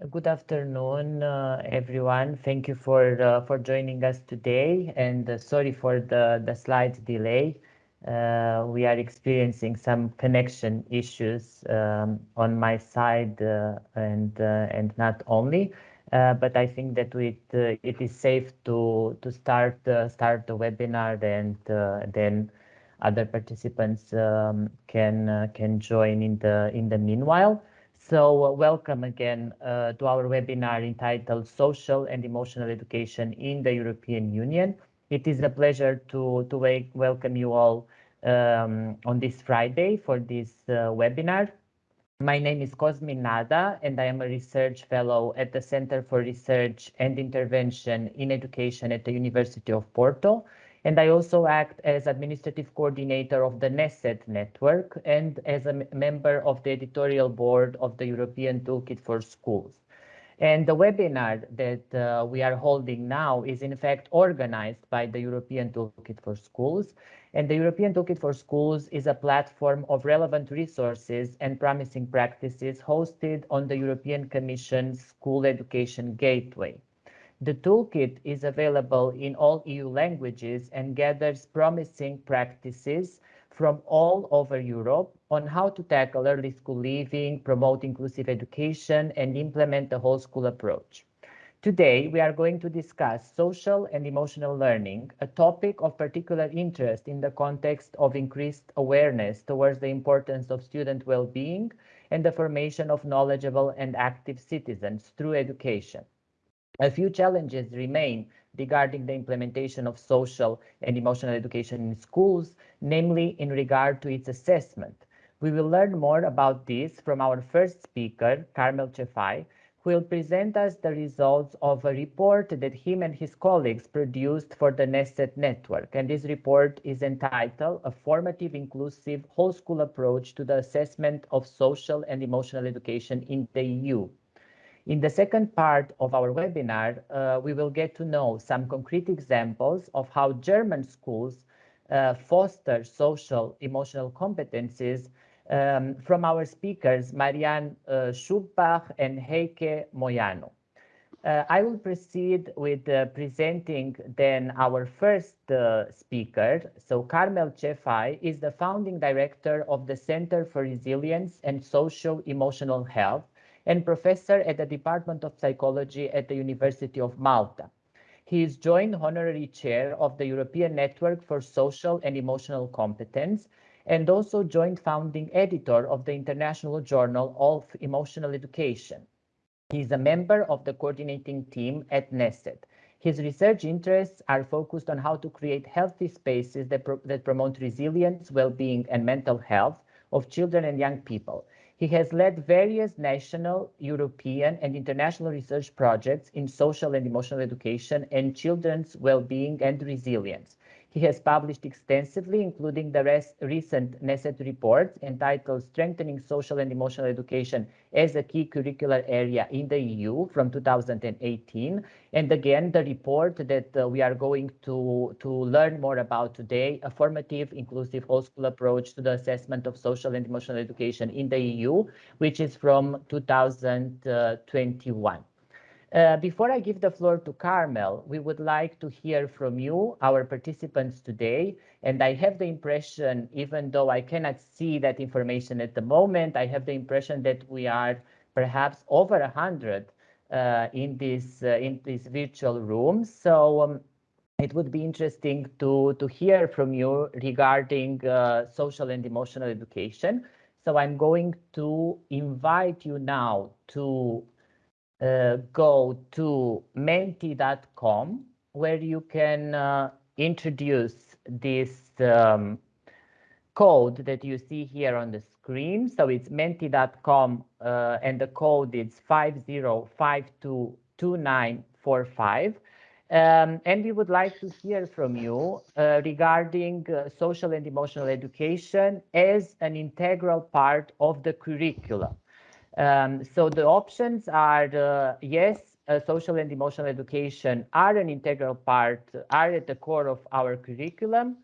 Good afternoon, uh, everyone. Thank you for uh, for joining us today, and uh, sorry for the the slight delay. Uh, we are experiencing some connection issues um, on my side, uh, and uh, and not only. but I think that it it is safe to to start start the webinar, and then other participants um, can can join in the in the meanwhile. So uh, welcome again uh, to our webinar entitled Social and Emotional Education in the European Union. It is a pleasure to, to welcome you all um, on this Friday for this uh, webinar. My name is Cosmin Nada, and I am a research fellow at the Center for Research and Intervention in Education at the University of Porto and I also act as administrative coordinator of the NESET network and as a member of the editorial board of the European Toolkit for Schools. And the webinar that uh, we are holding now is in fact organized by the European Toolkit for Schools. And the European Toolkit for Schools is a platform of relevant resources and promising practices hosted on the European Commission's School Education Gateway. The toolkit is available in all EU languages and gathers promising practices from all over Europe on how to tackle early school leaving, promote inclusive education, and implement the whole school approach. Today, we are going to discuss social and emotional learning, a topic of particular interest in the context of increased awareness towards the importance of student well-being and the formation of knowledgeable and active citizens through education. A few challenges remain regarding the implementation of social and emotional education in schools, namely in regard to its assessment. We will learn more about this from our first speaker, Carmel Cefai, who will present us the results of a report that him and his colleagues produced for the NESET network. And this report is entitled A Formative, Inclusive, Whole School Approach to the Assessment of Social and Emotional Education in the EU. In the second part of our webinar, uh, we will get to know some concrete examples of how German schools uh, foster social emotional competencies um, from our speakers, Marianne uh, and Heike Moyano. Uh, I will proceed with uh, presenting then our first uh, speaker. So Carmel Cefai is the founding director of the Center for Resilience and Social Emotional Health and professor at the Department of Psychology at the University of Malta. He is joint honorary chair of the European Network for Social and Emotional Competence and also joint founding editor of the International Journal of Emotional Education. He is a member of the coordinating team at NESET. His research interests are focused on how to create healthy spaces that, pro that promote resilience, well-being, and mental health of children and young people. He has led various national, European, and international research projects in social and emotional education and children's well-being and resilience. He has published extensively, including the recent NESET report entitled Strengthening Social and Emotional Education as a Key Curricular Area in the EU from 2018. And again, the report that uh, we are going to, to learn more about today, a formative, inclusive whole school approach to the assessment of social and emotional education in the EU, which is from 2021. Uh, before I give the floor to Carmel, we would like to hear from you, our participants today. And I have the impression, even though I cannot see that information at the moment, I have the impression that we are perhaps over 100 uh, in, this, uh, in this virtual room. So um, it would be interesting to, to hear from you regarding uh, social and emotional education. So I'm going to invite you now to uh, go to menti.com where you can uh, introduce this um, code that you see here on the screen. So it's menti.com uh, and the code is 50522945. Um, and we would like to hear from you uh, regarding uh, social and emotional education as an integral part of the curriculum. Um, so the options are, uh, yes, uh, social and emotional education are an integral part, are at the core of our curriculum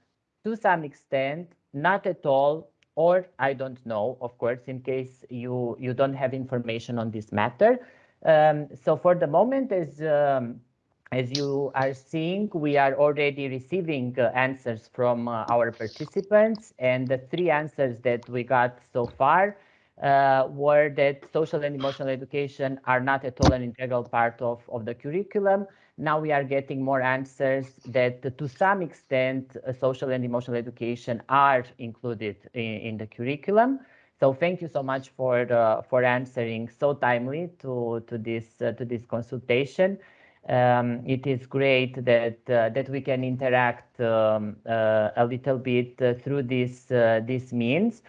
to some extent, not at all, or I don't know, of course, in case you, you don't have information on this matter. Um, so for the moment, as um, as you are seeing, we are already receiving uh, answers from uh, our participants, and the three answers that we got so far uh, were that social and emotional education are not at all an integral part of, of the curriculum. Now we are getting more answers that to some extent uh, social and emotional education are included in, in the curriculum. So thank you so much for uh, for answering so timely to to this uh, to this consultation um, it is great that uh, that we can interact um, a little bit through this this means.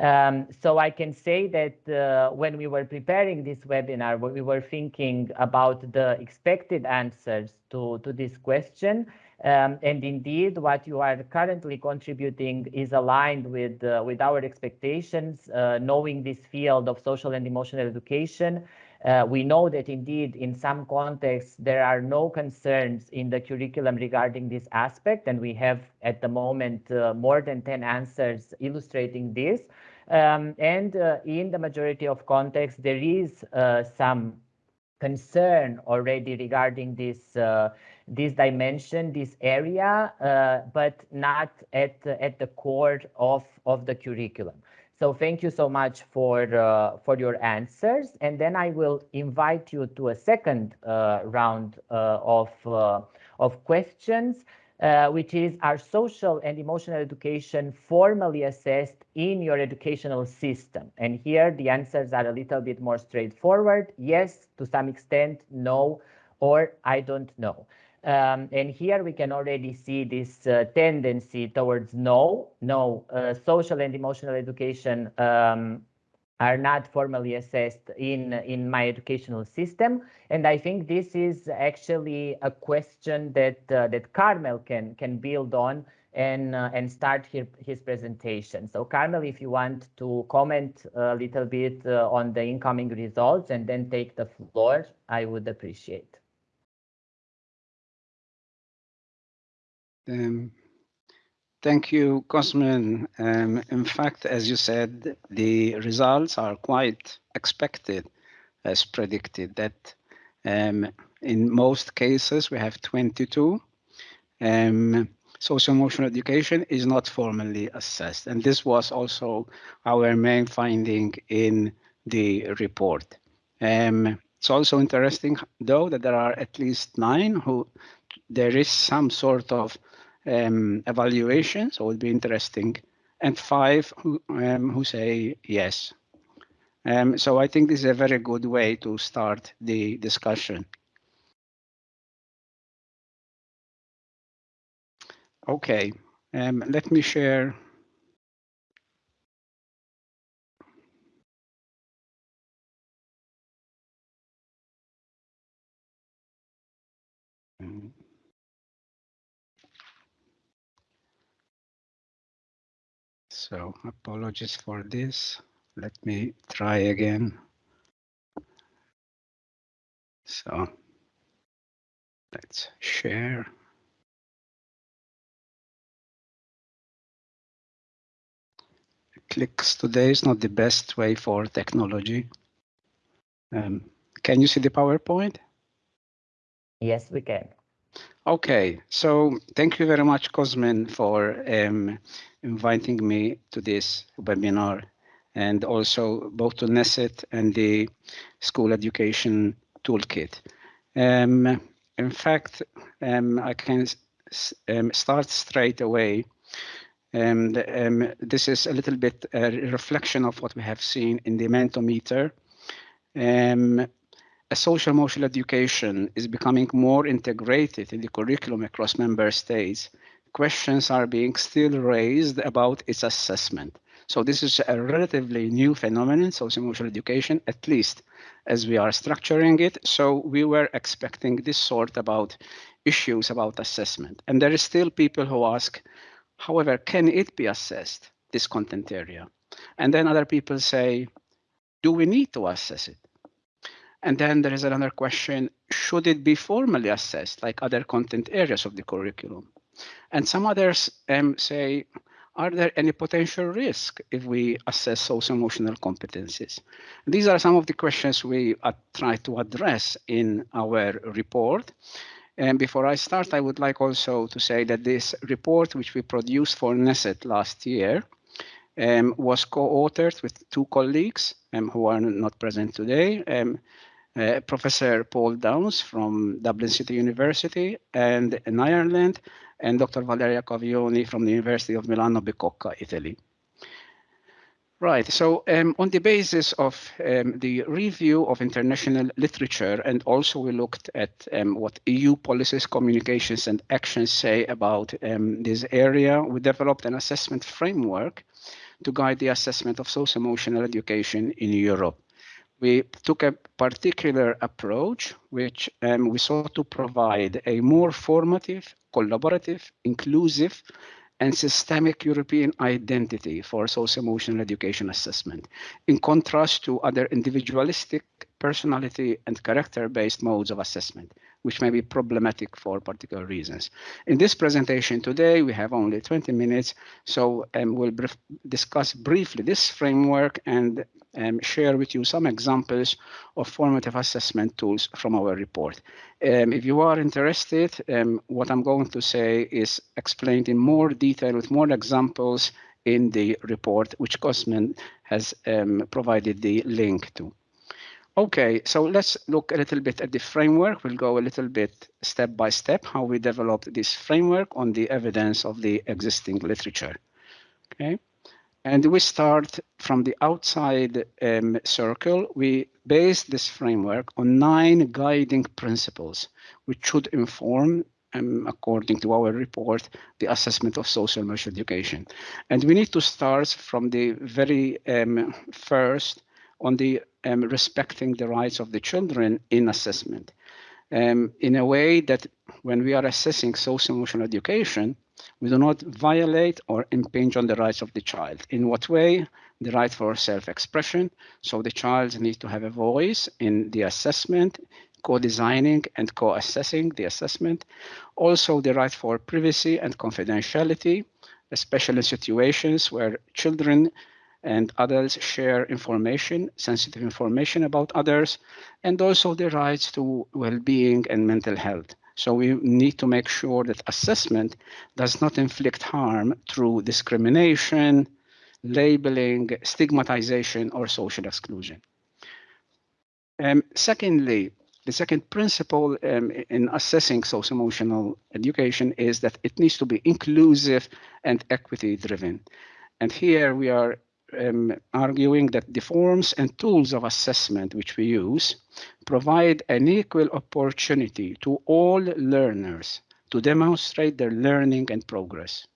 Um, so I can say that uh, when we were preparing this webinar, we were thinking about the expected answers to, to this question. Um, and indeed, what you are currently contributing is aligned with, uh, with our expectations, knowing this field of social and emotional education, uh, we know that indeed in some contexts there are no concerns in the curriculum regarding this aspect and we have at the moment uh, more than 10 answers illustrating this. Um, and uh, in the majority of contexts there is uh, some concern already regarding this uh, this dimension, this area, uh, but not at at the core of of the curriculum. So thank you so much for uh, for your answers, and then I will invite you to a second uh, round uh, of uh, of questions, uh, which is: Are social and emotional education formally assessed in your educational system? And here the answers are a little bit more straightforward: yes, to some extent, no, or I don't know. Um, and here we can already see this uh, tendency towards no, no, uh, social and emotional education um, are not formally assessed in, in my educational system. And I think this is actually a question that, uh, that Carmel can, can build on and, uh, and start here, his presentation. So Carmel, if you want to comment a little bit uh, on the incoming results and then take the floor, I would appreciate. Um, thank you, Cosmin. Um, in fact, as you said, the results are quite expected as predicted that um, in most cases we have 22. Um, social emotional education is not formally assessed. And this was also our main finding in the report. Um, it's also interesting, though, that there are at least nine who there is some sort of um, evaluation, so it would be interesting, and five who, um, who say yes. Um, so I think this is a very good way to start the discussion. Okay, um, let me share. Mm. So apologies for this. Let me try again. So let's share. Clicks today is not the best way for technology. Um, can you see the PowerPoint? Yes, we can. Okay, so thank you very much, Cosmin, for um, inviting me to this webinar and also both to Neset and the School Education Toolkit. Um, in fact, um, I can um, start straight away. Um, the, um, this is a little bit a reflection of what we have seen in the Mentimeter. Um, a social emotional education is becoming more integrated in the curriculum across member states, questions are being still raised about its assessment. So this is a relatively new phenomenon, social emotional education, at least as we are structuring it. So we were expecting this sort about issues about assessment. And there is still people who ask, however, can it be assessed, this content area? And then other people say, do we need to assess it? And then there is another question, should it be formally assessed like other content areas of the curriculum? And some others um, say, are there any potential risk if we assess socio-emotional competencies? These are some of the questions we uh, try to address in our report. And before I start, I would like also to say that this report, which we produced for NESET last year, um, was co-authored with two colleagues um, who are not present today, um, uh, Professor Paul Downes from Dublin City University and in Ireland, and Dr. Valeria Cavioni from the University of Milano Bicocca, Italy. Right, so um, on the basis of um, the review of international literature, and also we looked at um, what EU policies, communications, and actions say about um, this area, we developed an assessment framework to guide the assessment of socio-emotional education in Europe. We took a particular approach, which um, we sought to provide a more formative, collaborative, inclusive, and systemic European identity for socio-emotional education assessment, in contrast to other individualistic, personality, and character-based modes of assessment, which may be problematic for particular reasons. In this presentation today, we have only 20 minutes, so um, we'll discuss briefly this framework and um, share with you some examples of formative assessment tools from our report. Um, if you are interested, um, what I'm going to say is explained in more detail with more examples in the report, which Cosmin has um, provided the link to. Okay, so let's look a little bit at the framework. We'll go a little bit step by step, how we developed this framework on the evidence of the existing literature. Okay. And we start from the outside um, circle. We base this framework on nine guiding principles, which should inform, um, according to our report, the assessment of social emotional education. And we need to start from the very um, first on the um, respecting the rights of the children in assessment. Um, in a way that when we are assessing social emotional education, we do not violate or impinge on the rights of the child. In what way? The right for self-expression. So the child needs to have a voice in the assessment, co-designing and co-assessing the assessment. Also the right for privacy and confidentiality, especially in situations where children and adults share information, sensitive information about others, and also the rights to well-being and mental health. So we need to make sure that assessment does not inflict harm through discrimination, labeling, stigmatization, or social exclusion. Um, secondly, the second principle um, in assessing socio-emotional education is that it needs to be inclusive and equity driven. And here we are um, arguing that the forms and tools of assessment which we use provide an equal opportunity to all learners to demonstrate their learning and progress.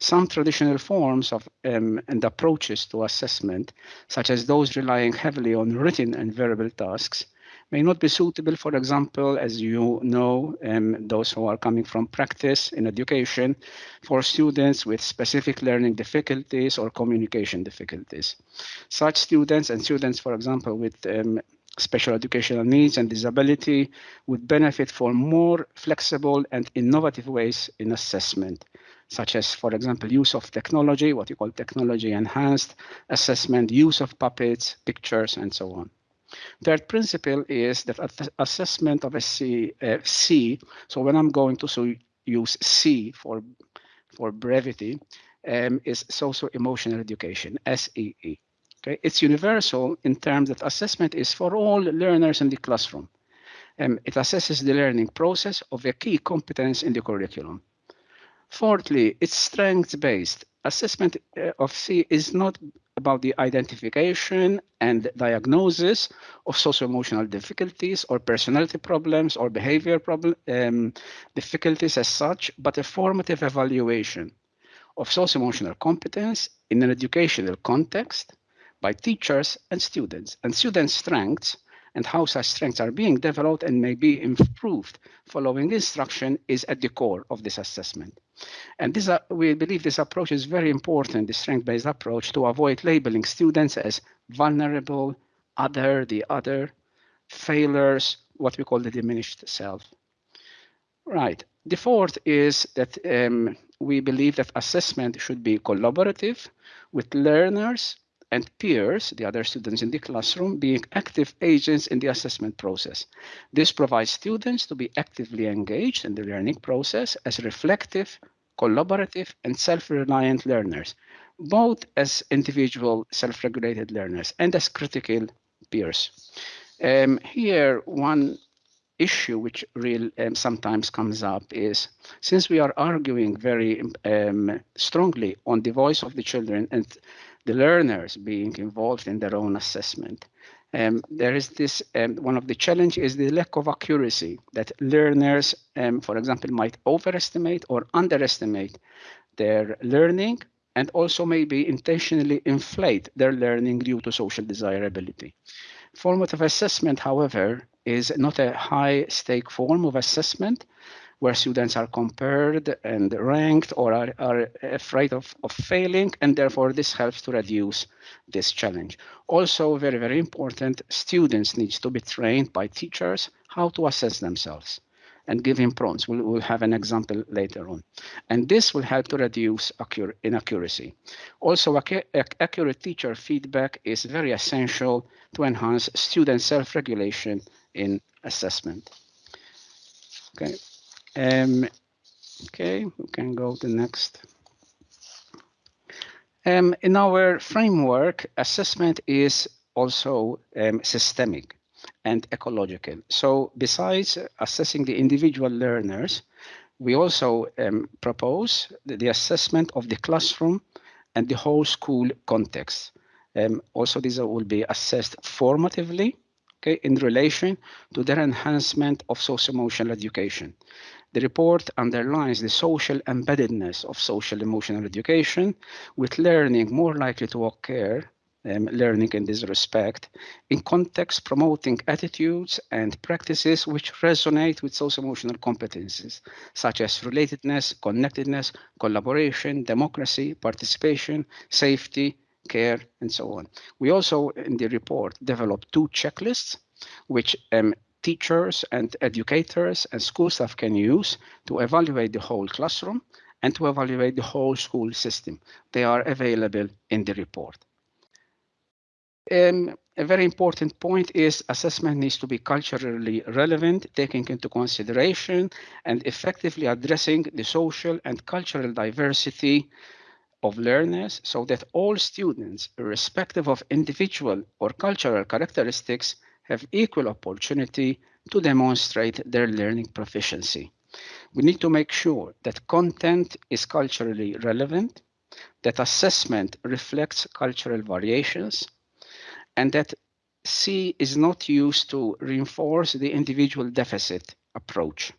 Some traditional forms of um, and approaches to assessment, such as those relying heavily on written and verbal tasks, may not be suitable, for example, as you know, um, those who are coming from practice in education, for students with specific learning difficulties or communication difficulties. Such students and students, for example, with um, special educational needs and disability would benefit from more flexible and innovative ways in assessment, such as, for example, use of technology, what you call technology enhanced assessment, use of puppets, pictures, and so on. Third principle is that assessment of a C, uh, C, so when I'm going to so use C for, for brevity, um, is social emotional education, SEE. Okay, it's universal in terms that assessment is for all learners in the classroom. Um, it assesses the learning process of a key competence in the curriculum. Fourthly, it's strength-based. Assessment uh, of C is not about the identification and diagnosis of socio-emotional difficulties or personality problems or behavior problem, um, difficulties as such, but a formative evaluation of socio-emotional competence in an educational context by teachers and students. And students' strengths and how such strengths are being developed and may be improved following instruction is at the core of this assessment. And this, uh, we believe this approach is very important, the strength-based approach, to avoid labeling students as vulnerable, other, the other, failures, what we call the diminished self. Right. The fourth is that um, we believe that assessment should be collaborative with learners and peers, the other students in the classroom, being active agents in the assessment process. This provides students to be actively engaged in the learning process as reflective, collaborative, and self-reliant learners, both as individual self-regulated learners and as critical peers. Um, here, one issue which real um, sometimes comes up is since we are arguing very um, strongly on the voice of the children and the learners being involved in their own assessment, um, there is this um, one of the challenge is the lack of accuracy that learners, um, for example, might overestimate or underestimate their learning and also maybe intentionally inflate their learning due to social desirability. Formative assessment, however, is not a high stake form of assessment where students are compared and ranked or are, are afraid of, of failing, and therefore this helps to reduce this challenge. Also, very, very important, students need to be trained by teachers how to assess themselves and give him prompts. We'll, we'll, have an example later on. And this will help to reduce inaccuracy. Also, ac accurate teacher feedback is very essential to enhance student self-regulation in assessment. Okay. Um, okay, we can go to next. Um, in our framework, assessment is also um, systemic and ecological. So besides assessing the individual learners, we also um, propose the, assessment of the classroom and the whole school context. Um, also, these will be assessed formatively okay, in relation to their enhancement of socio-emotional education. The report underlines the social embeddedness of social emotional education, with learning more likely to occur um, learning in this respect in context promoting attitudes and practices which resonate with social emotional competencies such as relatedness, connectedness, collaboration, democracy, participation, safety, care, and so on. We also, in the report, developed two checklists, which um, teachers and educators and school staff can use to evaluate the whole classroom and to evaluate the whole school system. They are available in the report. Um, a very important point is assessment needs to be culturally relevant, taking into consideration and effectively addressing the social and cultural diversity of learners so that all students, irrespective of individual or cultural characteristics, have equal opportunity to demonstrate their learning proficiency. We need to make sure that content is culturally relevant, that assessment reflects cultural variations, and that C is not used to reinforce the individual deficit approach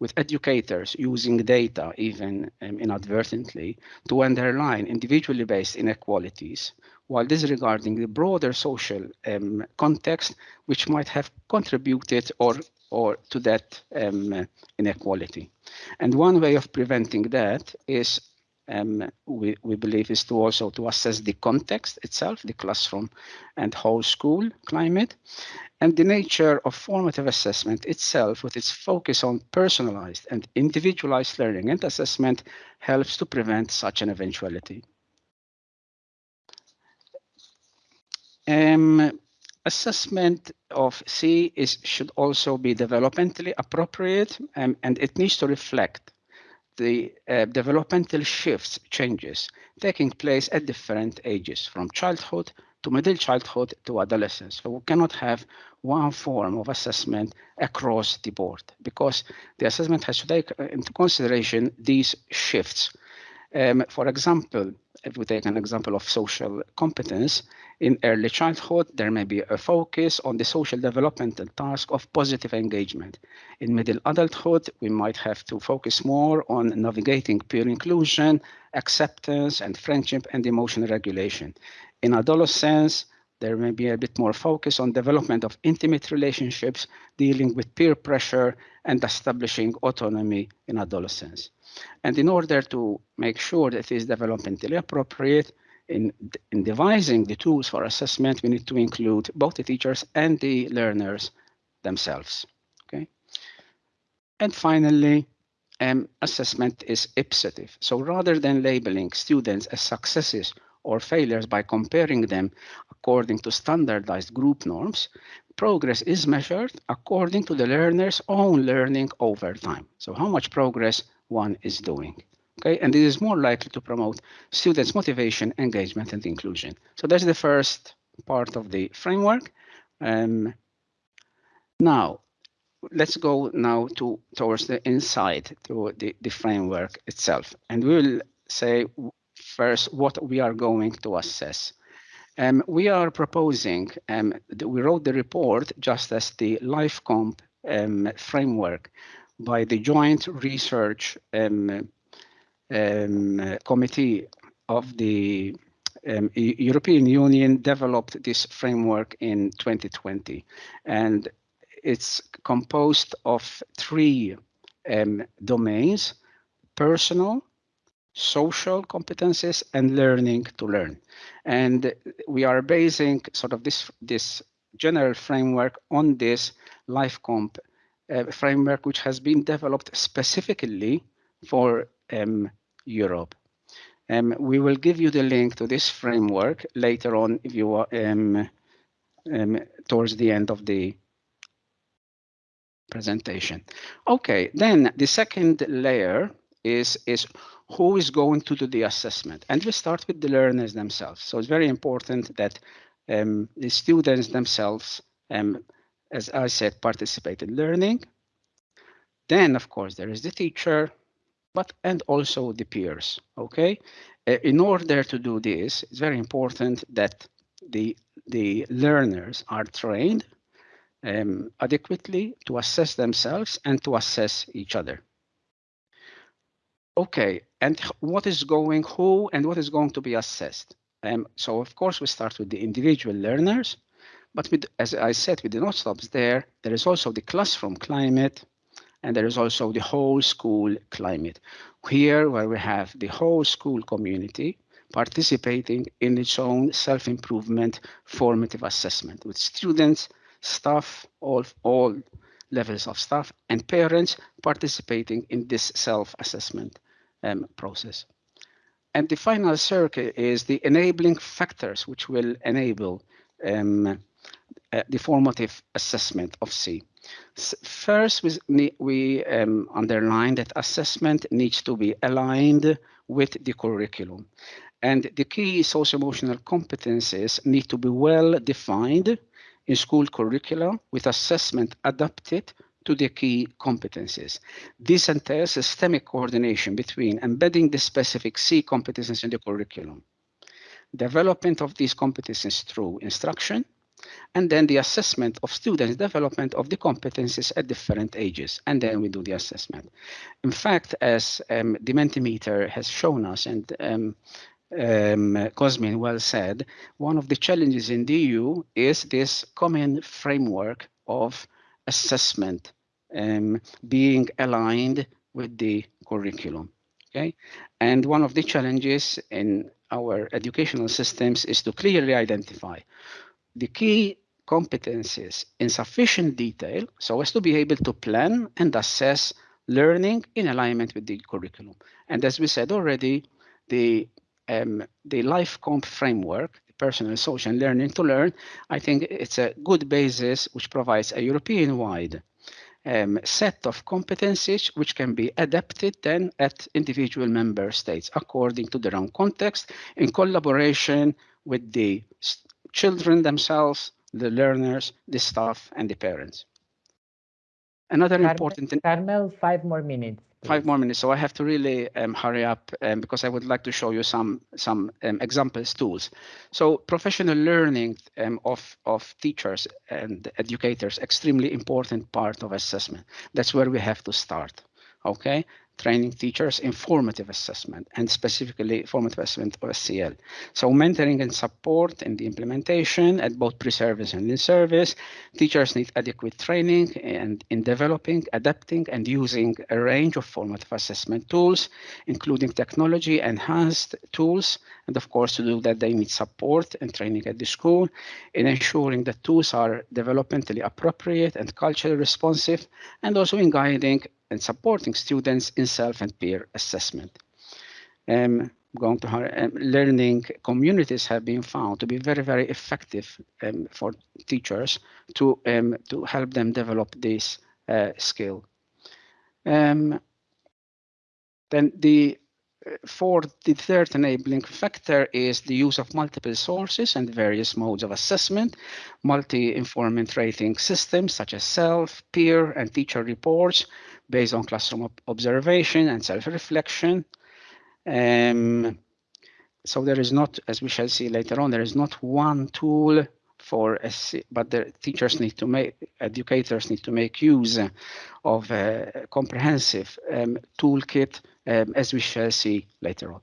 with educators using data, even um, inadvertently, to underline individually based inequalities, while disregarding the broader social um, context, which might have contributed or or to that um, inequality. And one way of preventing that is um, we, we believe is to also to assess the context itself, the classroom and whole school climate, and the nature of formative assessment itself with its focus on personalized and individualized learning and assessment helps to prevent such an eventuality. Um, assessment of C is, should also be developmentally appropriate um, and it needs to reflect the uh, developmental shifts, changes taking place at different ages, from childhood to middle childhood to adolescence. So we cannot have one form of assessment across the board because the assessment has to take into consideration these shifts. Um, for example, if we take an example of social competence, in early childhood, there may be a focus on the social developmental task of positive engagement. In middle adulthood, we might have to focus more on navigating peer inclusion, acceptance, and friendship and emotional regulation. In adolescence, there may be a bit more focus on development of intimate relationships, dealing with peer pressure, and establishing autonomy in adolescence. And in order to make sure that it is developmentally appropriate, in, in devising the tools for assessment, we need to include both the teachers and the learners themselves. Okay. And finally, um, assessment is ipsative. So rather than labeling students as successes or failures by comparing them according to standardized group norms, progress is measured according to the learner's own learning over time. So how much progress one is doing. Okay, and this is more likely to promote students' motivation, engagement, and inclusion. So that's the first part of the framework. Um, now, let's go now to towards the inside to the, the framework itself and we will say first what we are going to assess um, we are proposing um, we wrote the report just as the LifeComp um, framework by the joint research um, um, committee of the um, European Union developed this framework in 2020 and it's composed of three domains, personal, social competencies, and learning to learn. And we are basing sort of this, this general framework on this LifeComp uh, framework, which has been developed specifically for um, Europe. Um, we will give you the link to this framework later on if you um, um, towards the end of the presentation. Okay, then the second layer is, is who is going to do the assessment. And we start with the learners themselves. So it's very important that um, the students themselves, um, as I said, participate in learning. Then, of course, there is the teacher, but and also the peers, okay? Uh, in order to do this, it's very important that the, the learners are trained um, adequately to assess themselves and to assess each other. Okay, and what is going, who and what is going to be assessed? Um, so of course we start with the individual learners, but with, as I said, we do not stop there. There is also the classroom climate, and there is also the whole school climate. Here, where we have the whole school community participating in its own self-improvement formative assessment with students staff, all, all levels of staff, and parents participating in this self-assessment um, process. And the final circuit is the enabling factors which will enable um, uh, the formative assessment of C. First, we, we um, underline that assessment needs to be aligned with the curriculum. And the key socio-emotional competencies need to be well defined in school curricula with assessment adapted to the key competencies. This entails systemic coordination between embedding the specific C competencies in the curriculum, development of these competencies through instruction, and then the assessment of students' development of the competencies at different ages, and then we do the assessment. In fact, as um, the Mentimeter has shown us, and um, um, Cosmin well said, one of the challenges in the EU is this common framework of assessment um, being aligned with the curriculum. Okay, and one of the challenges in our educational systems is to clearly identify the key competencies in sufficient detail so as to be able to plan and assess learning in alignment with the curriculum. And as we said already, the um, the LifeComp framework, personal, social, learning to learn, I think it's a good basis which provides a European-wide um, set of competencies which can be adapted then at individual member states according to their own context in collaboration with the children themselves, the learners, the staff, and the parents. Another Carmel, important... Carmel, five more minutes. Five more minutes, so I have to really um, hurry up um, because I would like to show you some some um, examples tools. So professional learning um, of of teachers and educators extremely important part of assessment. That's where we have to start. Okay, training teachers in formative assessment and specifically formative assessment of SEL. So mentoring and support in the implementation at both pre-service and in-service. Teachers need adequate training and in developing, adapting and using a range of formative assessment tools, including technology enhanced tools. And of course, to do that, they need support and training at the school in ensuring that tools are developmentally appropriate and culturally responsive, and also in guiding and supporting students in self and peer assessment. Um, going to her um, learning communities have been found to be very very effective um, for teachers to um, to help them develop this uh, skill. Um, then the for the third enabling factor is the use of multiple sources and various modes of assessment, multi-informant rating systems such as self, peer, and teacher reports based on classroom observation and self-reflection. Um, so there is not, as we shall see later on, there is not one tool for but the teachers need to make educators need to make use of a comprehensive um, toolkit um, as we shall see later on.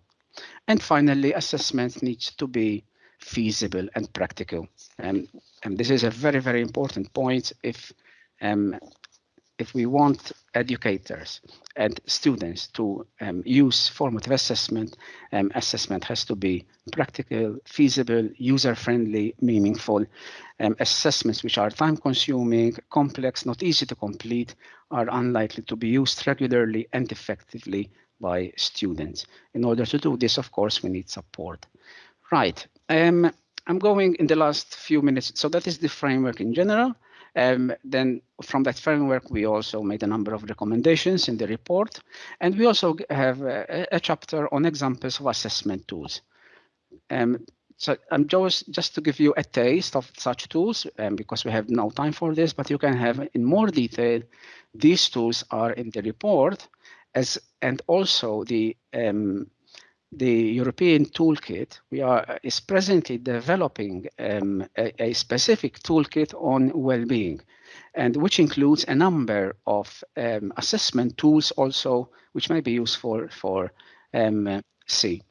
And finally assessment needs to be feasible and practical. Um, and this is a very very important point. If um, if we want educators and students to um, use formative assessment, um, assessment has to be practical, feasible, user-friendly, meaningful. Um, assessments which are time-consuming, complex, not easy to complete, are unlikely to be used regularly and effectively by students. In order to do this, of course, we need support. Right. Um, I'm going in the last few minutes. So that is the framework in general. Um, then from that framework, we also made a number of recommendations in the report. And we also have a, a chapter on examples of assessment tools. Um, so I'm just, just to give you a taste of such tools, um, because we have no time for this, but you can have in more detail, these tools are in the report as and also the um, the European toolkit, we are is presently developing um, a, a, specific toolkit on well-being, and which includes a number of um, assessment tools also, which may be useful for um, C.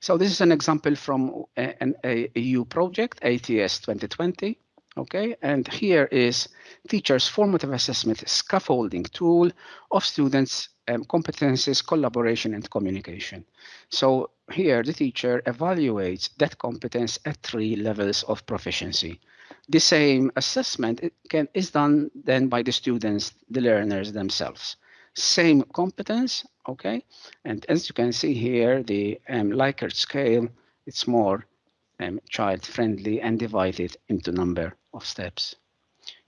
So this is an example from an a EU project, ATS 2020. Okay, and here is teachers' formative assessment scaffolding tool of students' um, competences, collaboration, and communication. So here the teacher evaluates that competence at three levels of proficiency. The same assessment can, is done then by the students, the learners themselves. Same competence, okay? And as you can see here, the um, Likert scale, it's more um, child-friendly and divided into number of steps.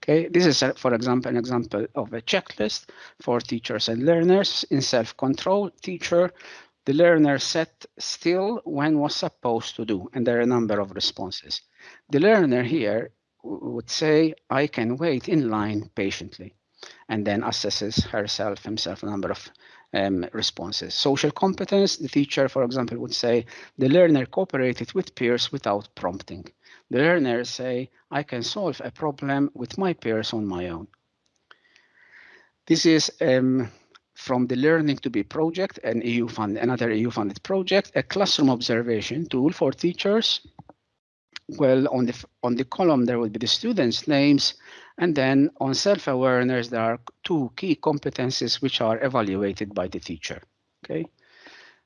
Okay, this is, for example, an example of a checklist for teachers and learners in self-control. Teacher, the learner sat still when was supposed to do, and there are a number of responses. The learner here would say, I can wait in line patiently, and then assesses herself, himself, a number of um, responses. Social competence, the teacher, for example, would say, the learner cooperated with peers without prompting. The learners say, I can solve a problem with my peers on my own. This is um, from the Learning to Be project, an EU fund, another EU funded project, a classroom observation tool for teachers. Well, on the on the column there will be the students' names, and then on self-awareness there are two key competencies which are evaluated by the teacher. Okay,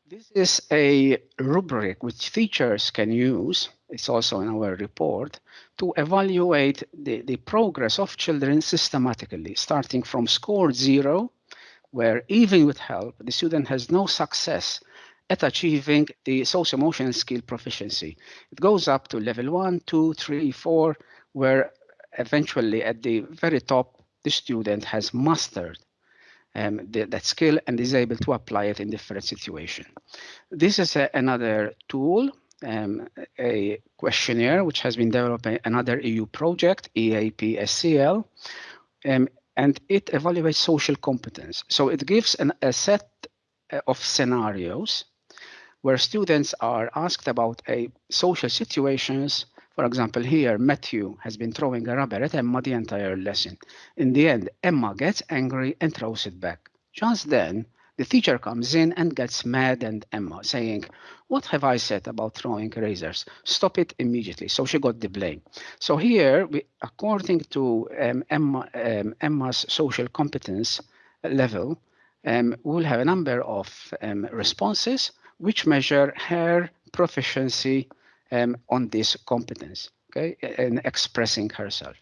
this is a rubric which teachers can use it's also in our report, to evaluate the, the progress of children systematically, starting from score zero, where even with help, the student has no success at achieving the socio-emotional skill proficiency. It goes up to level one, two, three, four, where eventually at the very top, the student has mastered um, the, that skill and is able to apply it in different situations. This is a, another tool um, a questionnaire which has been developed by another EU project, EAP SCL, um, and it evaluates social competence. So it gives an, a set uh, of scenarios where students are asked about a social situations. For example, here, Matthew has been throwing a rubber at Emma the entire lesson. In the end, Emma gets angry and throws it back. Just then, the teacher comes in and gets mad and Emma saying, what have I said about throwing razors? Stop it immediately. So she got the blame. So here, we, according to um, Emma, um, Emma's social competence level, um, we'll have a number of um, responses which measure her proficiency um, on this competence, okay, in expressing herself.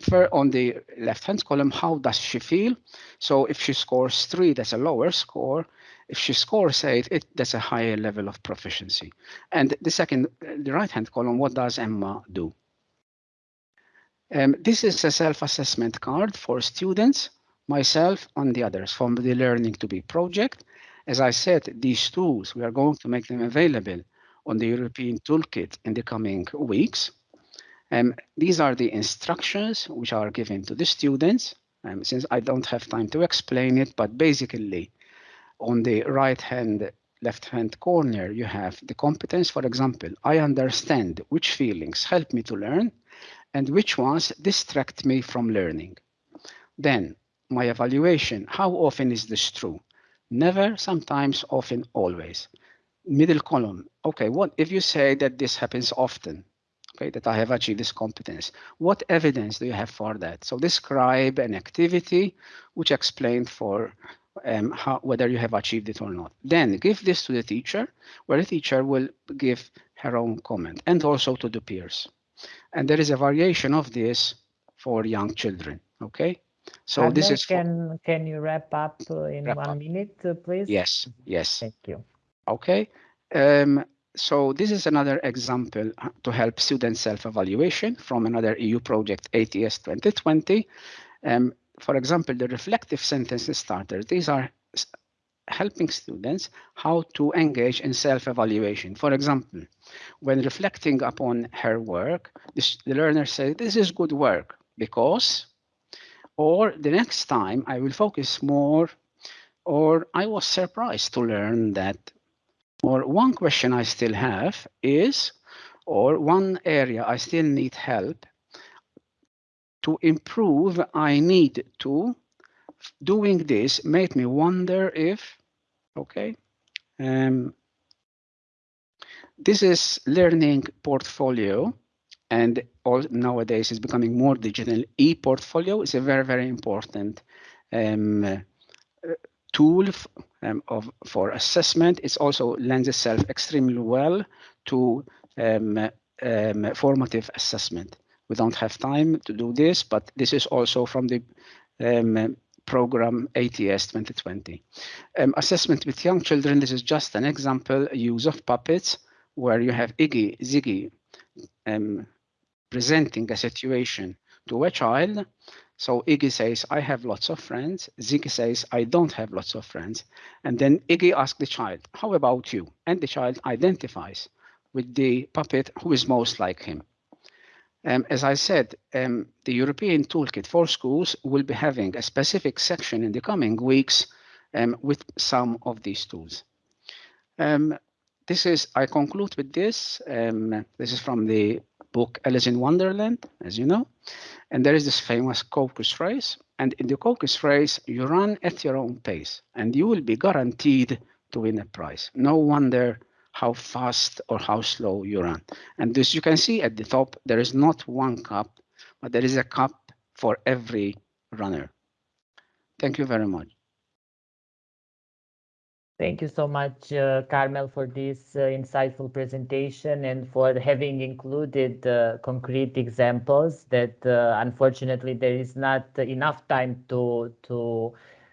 For on the left-hand column, how does she feel? So if she scores three, that's a lower score. If she scores eight, it, that's a higher level of proficiency. And the second, the right-hand column, what does Emma do? Um, this is a self-assessment card for students, myself and the others from the Learning to Be project. As I said, these tools, we are going to make them available on the European Toolkit in the coming weeks. Um, these are the instructions which are given to the students. Um, since I don't have time to explain it, but basically on the right hand, left hand corner, you have the competence. For example, I understand which feelings help me to learn and which ones distract me from learning. Then my evaluation, how often is this true? Never, sometimes, often, always. Middle column, okay, what if you say that this happens often? Okay, that I have achieved this competence. What evidence do you have for that? So describe an activity which explained for um, how, whether you have achieved it or not. Then give this to the teacher, where the teacher will give her own comment, and also to the peers. And there is a variation of this for young children, okay? So Arne, this is can can you wrap up in Wrap one up. minute, uh, please? yes, yes. Thank you. Okay. Um, so this is another example uh, to help student self-evaluation from another EU project, ATS 2020. Um, for example, the reflective sentence starters. These are helping students how to engage in self-evaluation. For example, when reflecting upon her work, this, the learner says, this is good work because, or the next time I will focus more, or I was surprised to learn that or one question I still have is, or one area I still need help to improve, I need to. Doing this made me wonder if, okay, um, this is learning portfolio and all nowadays is becoming more digital. E-portfolio is a very, very important um, tool um, of, for assessment. It also lends itself extremely well to um, um, formative assessment. We don't have time to do this, but this is also from the um, program ATS 2020. Um, assessment with young children, this is just an example, use of puppets, where you have Iggy, Ziggy um, presenting a situation to a child. So Iggy says, I have lots of friends. Ziggy says, I don't have lots of friends. And then Iggy asks the child, how about you? And the child identifies with the puppet who is most like him. Um, as I said, um, the European Toolkit for Schools will be having a specific section in the coming weeks um, with some of these tools. Um, this is, I conclude with this. Um, this is from the book Alice in Wonderland, as you know. And there is this famous caucus race. And in the caucus race, you run at your own pace and you will be guaranteed to win a prize. No wonder how fast or how slow you run. And as you can see at the top, there is not one cup, but there is a cup for every runner. Thank you very much. Thank you so much, uh, Carmel, for this uh, insightful presentation and for having included uh, concrete examples that uh, unfortunately there is not enough time to, to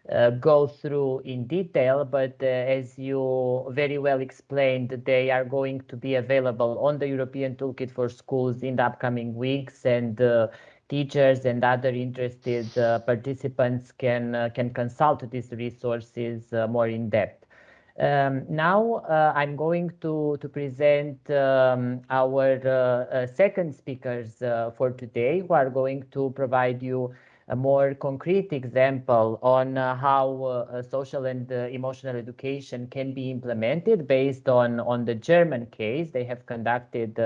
uh, go through in detail, but uh, as you very well explained, they are going to be available on the European Toolkit for Schools in the upcoming weeks and teachers and other interested participants can can consult these resources more in depth. Um, now uh, I'm going to, to present um, our uh, uh, second speakers uh, for today who are going to provide you a more concrete example on uh, how uh, social and emotional education can be implemented based on, on the German case. They have conducted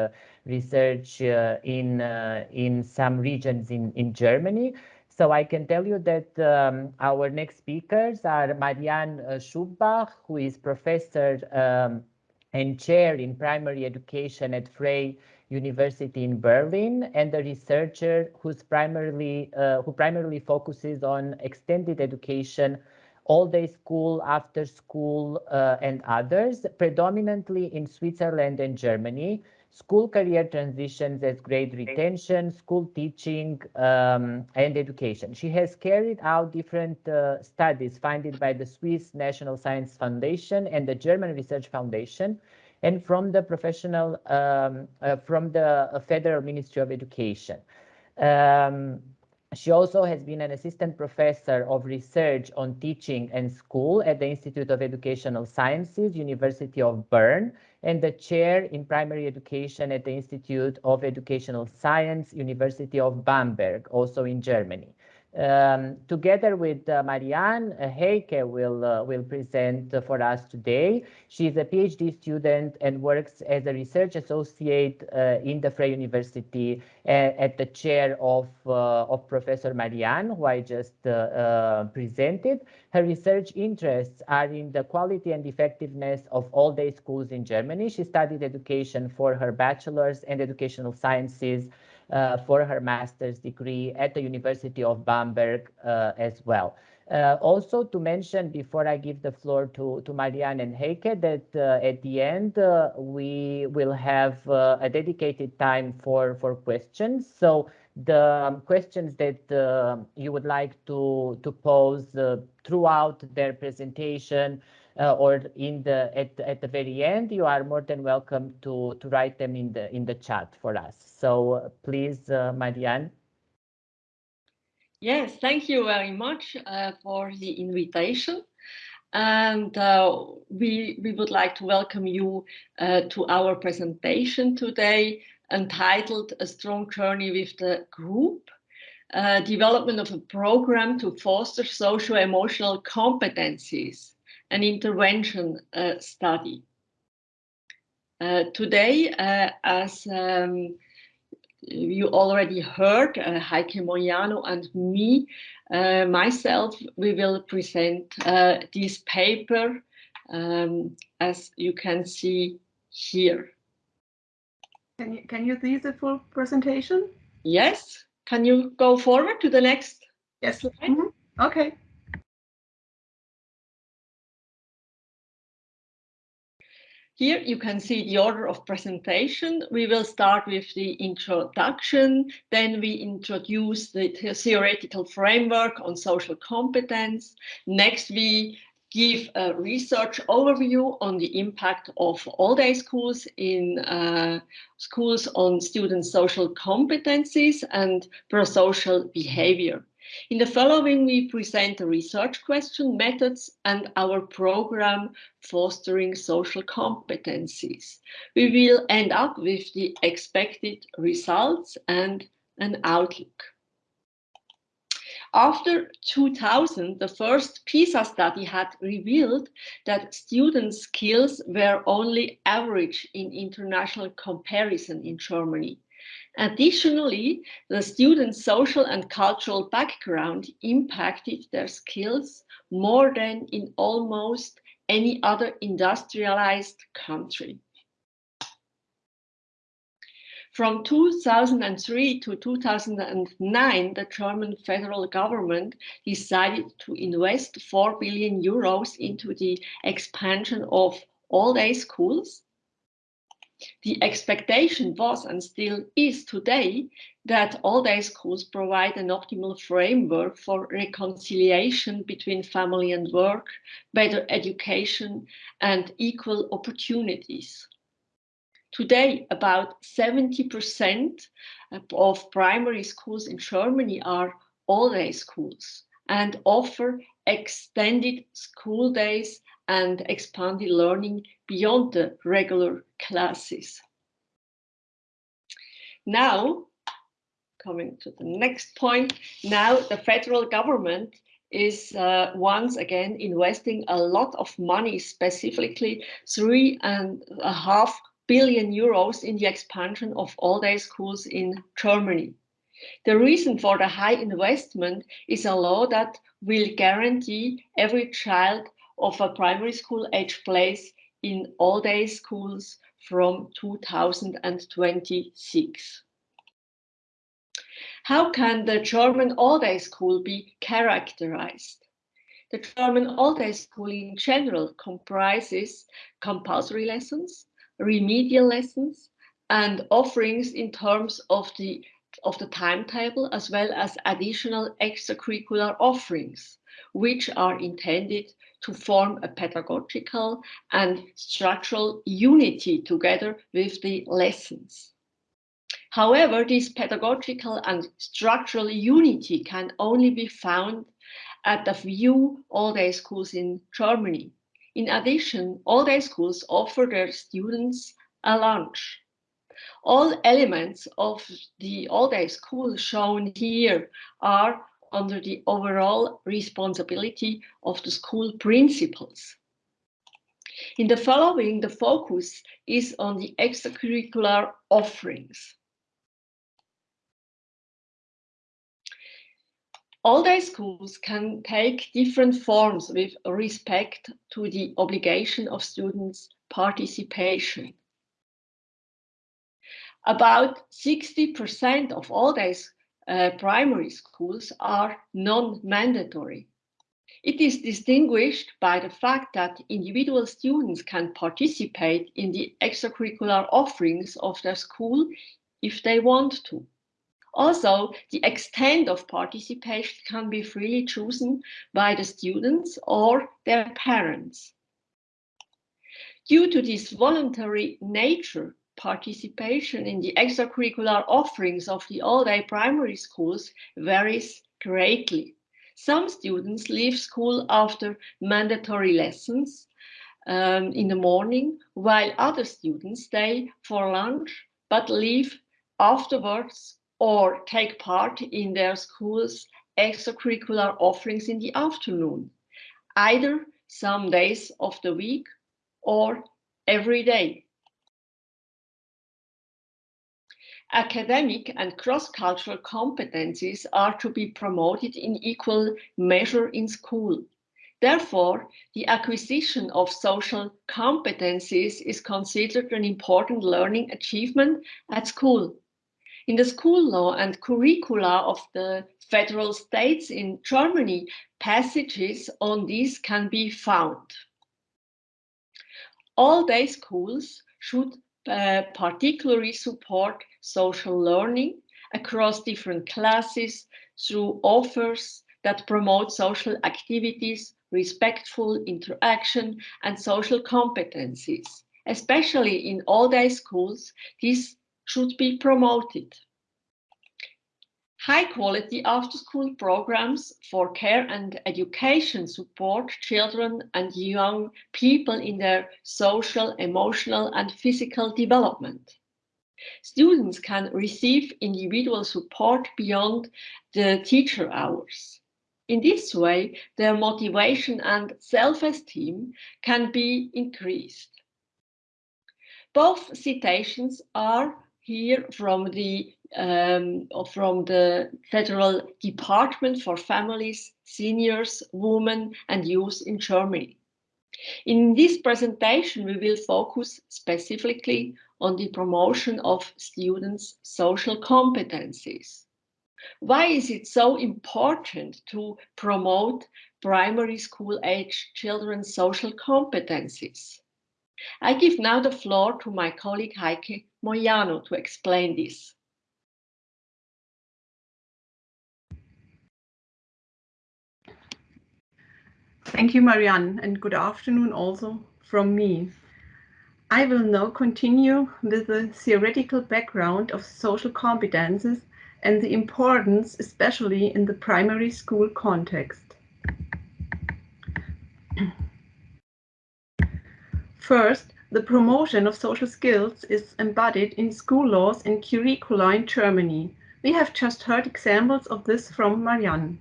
research in, in some regions in, in Germany. So I can tell you that um, our next speakers are Marianne uh, Schüpbach, who is professor um, and chair in primary education at Freie University in Berlin, and a researcher who's primarily uh, who primarily focuses on extended education, all-day school, after school, uh, and others, predominantly in Switzerland and Germany. school career transitions as grade retention, school teaching, um, and education. She has carried out different uh, studies funded by the Swiss National Science Foundation and the German Research Foundation, and from the professional, um, uh, from the uh, Federal Ministry of Education. Um, she also has been an assistant professor of research on teaching and school at the Institute of Educational Sciences, University of Bern, and the chair in primary education at the Institute of Educational Science, University of Bamberg, also in Germany. Um, together with uh, Marianne, uh, Heike will, uh, will present uh, for us today. She's a PhD student and works as a research associate uh, in the Freie University uh, at the chair of, of Professor Marianne, who I just presented. Her research interests are in the quality and effectiveness of all-day schools in Germany. She studied education for her bachelor's and educational sciences uh, for her master's degree at the University of Bamberg uh, as well. Uh, also to mention before I give the floor to, to Marianne and Heike that uh, at the end uh, we will have uh, a dedicated time for, for questions. So the um, questions that you would like to, to pose throughout their presentation uh, or in the at at the very end, you are more than welcome to to write them in the in the chat for us. So uh, please, uh, Marianne. Yes, thank you very much uh, for the invitation. And uh, we, we would like to welcome you uh, to our presentation today entitled A Strong Journey with the Group, uh, development of a program to foster social-emotional competencies an intervention uh, study. Uh, today, uh, as um, you already heard, Heike Moyano and me, myself, we will present this paper um, as you can see here. Can you, can you see the full presentation? Yes. Can you go forward to the next Yes. Slide? Mm -hmm. Okay. Here you can see the order of presentation. We will start with the introduction, then we introduce the theoretical framework on social competence. Next, we give a research overview on the impact of all-day schools in uh, schools on students' social competencies and prosocial behavior. In the following, we present the research question, methods, and our program fostering social competencies. We will end up with the expected results and an outlook. After 2000, the first PISA study had revealed that student skills were only average in international comparison in Germany. Additionally, the students' social and cultural background impacted their skills more than in almost any other industrialized country. From 2003 to 2009, the German federal government decided to invest 4 billion euros into the expansion of all-day schools the expectation was and still is today that all-day schools provide an optimal framework for reconciliation between family and work, better education and equal opportunities. Today, about 70% of primary schools in Germany are all-day schools and offer extended school days and expanded learning beyond the regular classes. Now, coming to the next point, now the federal government is uh, once again investing a lot of money, specifically three and a half billion euros in the expansion of all-day schools in Germany. The reason for the high investment is a law that will guarantee every child of a primary school age place in all-day schools from 2026. How can the German all-day school be characterized? The German all-day school in general comprises compulsory lessons, remedial lessons, and offerings in terms of the of the timetable as well as additional extracurricular offerings, which are intended to form a pedagogical and structural unity together with the lessons. However, this pedagogical and structural unity can only be found at a few all-day schools in Germany. In addition, all-day schools offer their students a lunch. All elements of the all-day school shown here are under the overall responsibility of the school principals. In the following, the focus is on the extracurricular offerings. All-day schools can take different forms with respect to the obligation of students' participation. About 60% of all-day uh, primary schools are non-mandatory. It is distinguished by the fact that individual students can participate in the extracurricular offerings of their school if they want to. Also, the extent of participation can be freely chosen by the students or their parents. Due to this voluntary nature, participation in the extracurricular offerings of the all-day primary schools varies greatly. Some students leave school after mandatory lessons um, in the morning, while other students stay for lunch but leave afterwards or take part in their school's extracurricular offerings in the afternoon, either some days of the week or every day. Academic and cross-cultural competencies are to be promoted in equal measure in school. Therefore, the acquisition of social competencies is considered an important learning achievement at school. In the school law and curricula of the federal states in Germany, passages on this can be found. All day schools should uh, particularly support social learning across different classes through offers that promote social activities, respectful interaction, and social competencies. Especially in all-day schools, this should be promoted. High quality after school programs for care and education support children and young people in their social, emotional and physical development. Students can receive individual support beyond the teacher hours. In this way, their motivation and self-esteem can be increased. Both citations are here from the um, from the Federal Department for Families, Seniors, Women and Youth in Germany. In this presentation, we will focus specifically on the promotion of students' social competencies. Why is it so important to promote primary school age children's social competencies? I give now the floor to my colleague Heike Moyano to explain this. Thank you, Marianne, and good afternoon also from me. I will now continue with the theoretical background of social competences and the importance, especially in the primary school context. First, the promotion of social skills is embodied in school laws and curricula in Germany. We have just heard examples of this from Marianne.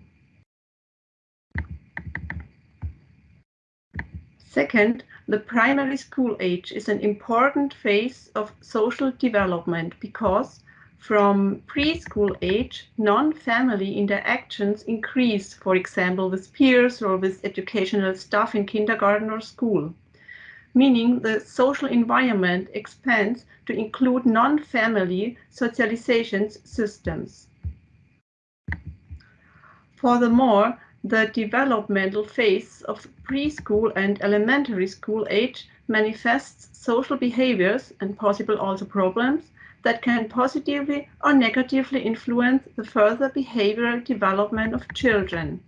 Second, the primary school age is an important phase of social development because from preschool age, non-family interactions increase, for example, with peers or with educational staff in kindergarten or school, meaning the social environment expands to include non-family socialization systems. Furthermore, the developmental phase of preschool and elementary school age manifests social behaviors and possible also problems that can positively or negatively influence the further behavioral development of children.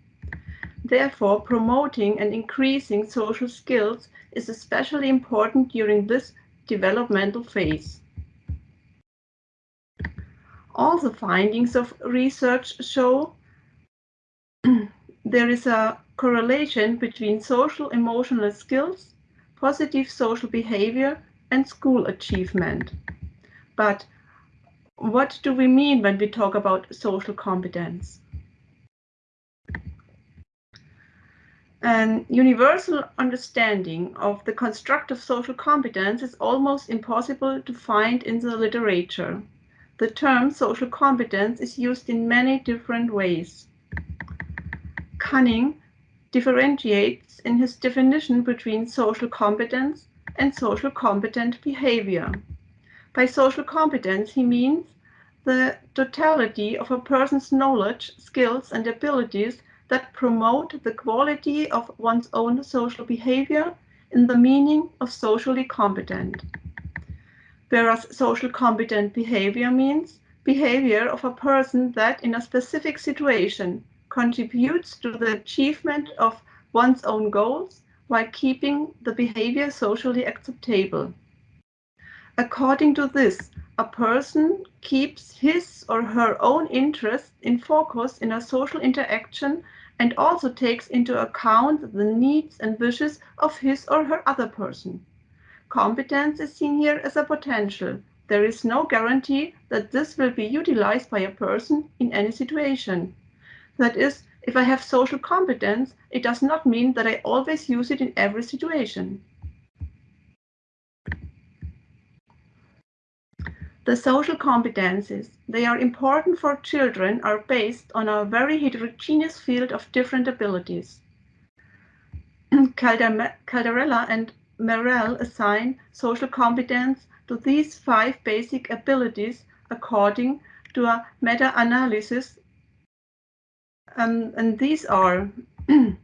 Therefore, promoting and increasing social skills is especially important during this developmental phase. All the findings of research show there is a correlation between social emotional skills, positive social behavior, and school achievement. But what do we mean when we talk about social competence? An universal understanding of the construct of social competence is almost impossible to find in the literature. The term social competence is used in many different ways. Kanning differentiates in his definition between social competence and social competent behavior. By social competence, he means the totality of a person's knowledge, skills, and abilities that promote the quality of one's own social behavior in the meaning of socially competent. Whereas social competent behavior means behavior of a person that in a specific situation contributes to the achievement of one's own goals while keeping the behavior socially acceptable. According to this, a person keeps his or her own interest in focus in a social interaction and also takes into account the needs and wishes of his or her other person. Competence is seen here as a potential. There is no guarantee that this will be utilized by a person in any situation. That is, if I have social competence, it does not mean that I always use it in every situation. The social competencies, they are important for children, are based on a very heterogeneous field of different abilities. Caldarella and Merrill assign social competence to these five basic abilities according to a meta-analysis. Um, and these are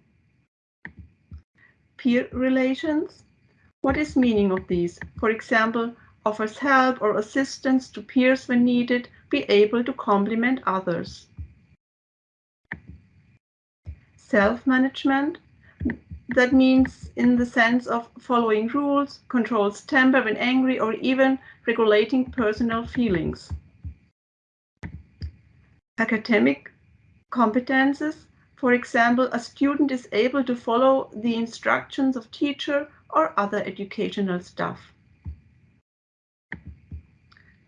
peer relations. What is meaning of these? For example, offers help or assistance to peers when needed, be able to complement others. Self-management, that means in the sense of following rules, controls temper when angry, or even regulating personal feelings. Academic competences, for example, a student is able to follow the instructions of teacher or other educational staff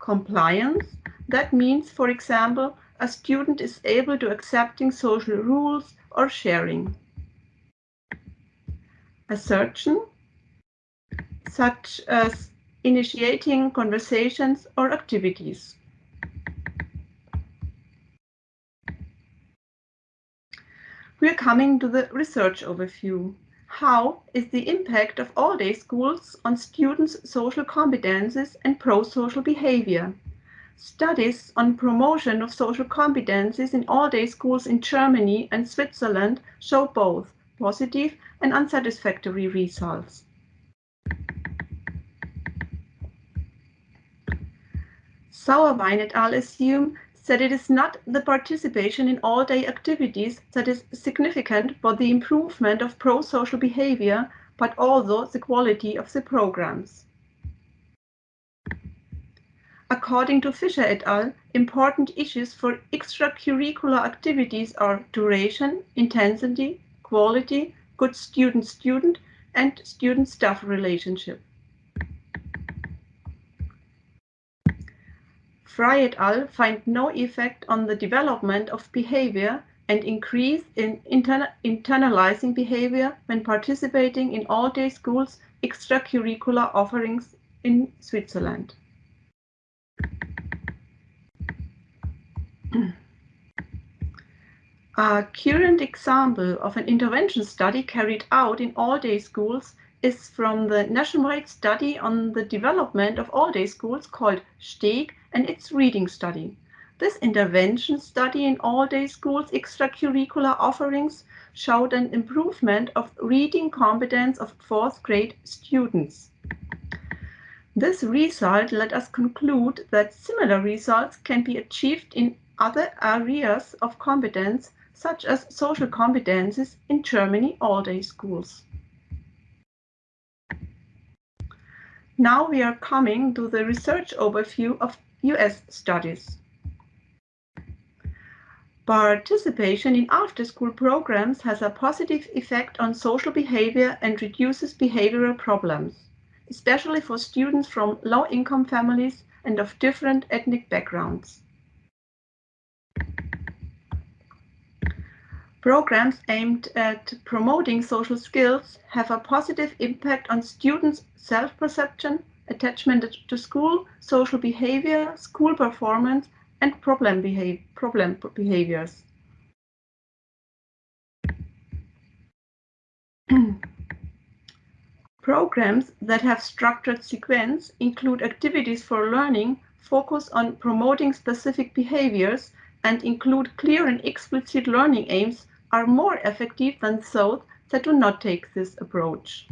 compliance. That means, for example, a student is able to accepting social rules or sharing. Assertion, such as initiating conversations or activities. We're coming to the research overview. How is the impact of all-day schools on students' social competences and pro-social behavior? Studies on promotion of social competences in all-day schools in Germany and Switzerland show both positive and unsatisfactory results. Sauerwein et al. assume that it is not the participation in all-day activities that is significant for the improvement of pro-social behavior, but also the quality of the programs. According to Fischer et al., important issues for extracurricular activities are duration, intensity, quality, good student-student, and student-staff relationship. Frye et al. find no effect on the development of behavior and increase in internalizing behavior when participating in all-day schools extracurricular offerings in Switzerland. A current example of an intervention study carried out in all-day schools is from the nationwide study on the development of all-day schools called STEG and its reading study. This intervention study in all-day schools extracurricular offerings showed an improvement of reading competence of fourth grade students. This result let us conclude that similar results can be achieved in other areas of competence, such as social competences in Germany all-day schools. Now we are coming to the research overview of US studies. Participation in after-school programs has a positive effect on social behavior and reduces behavioral problems, especially for students from low-income families and of different ethnic backgrounds. Programs aimed at promoting social skills have a positive impact on students' self-perception, attachment to school, social behavior, school performance, and problem, problem behaviors. Programs that have structured sequence include activities for learning, focus on promoting specific behaviors, and include clear and explicit learning aims are more effective than those that do not take this approach.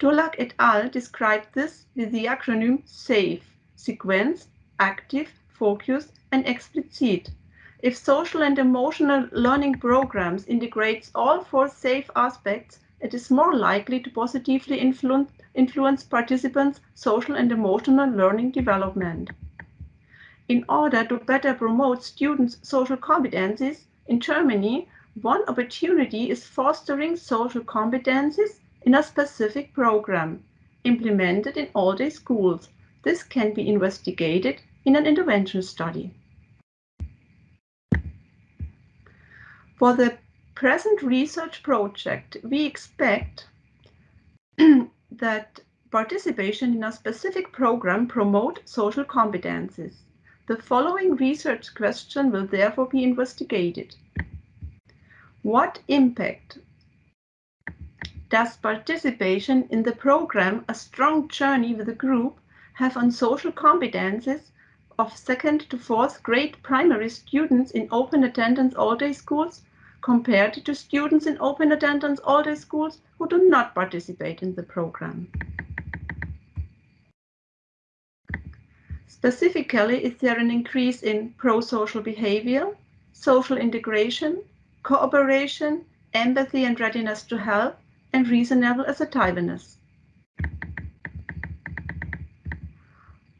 Durlak et al. described this with the acronym SAFE, sequence, active, focus, and explicit. If social and emotional learning programs integrates all four SAFE aspects, it is more likely to positively influence, influence participants' social and emotional learning development. In order to better promote students' social competencies, in Germany, one opportunity is fostering social competencies in a specific program, implemented in all-day schools. This can be investigated in an intervention study. For the present research project, we expect that participation in a specific program promote social competencies. The following research question will therefore be investigated. What impact does participation in the program A Strong Journey with a Group have on social competences of second to fourth grade primary students in open attendance all-day schools compared to students in open attendance all-day schools who do not participate in the program? Specifically, is there an increase in pro-social behavior, social integration, cooperation, empathy and readiness to help, and reasonable as a assertiveness?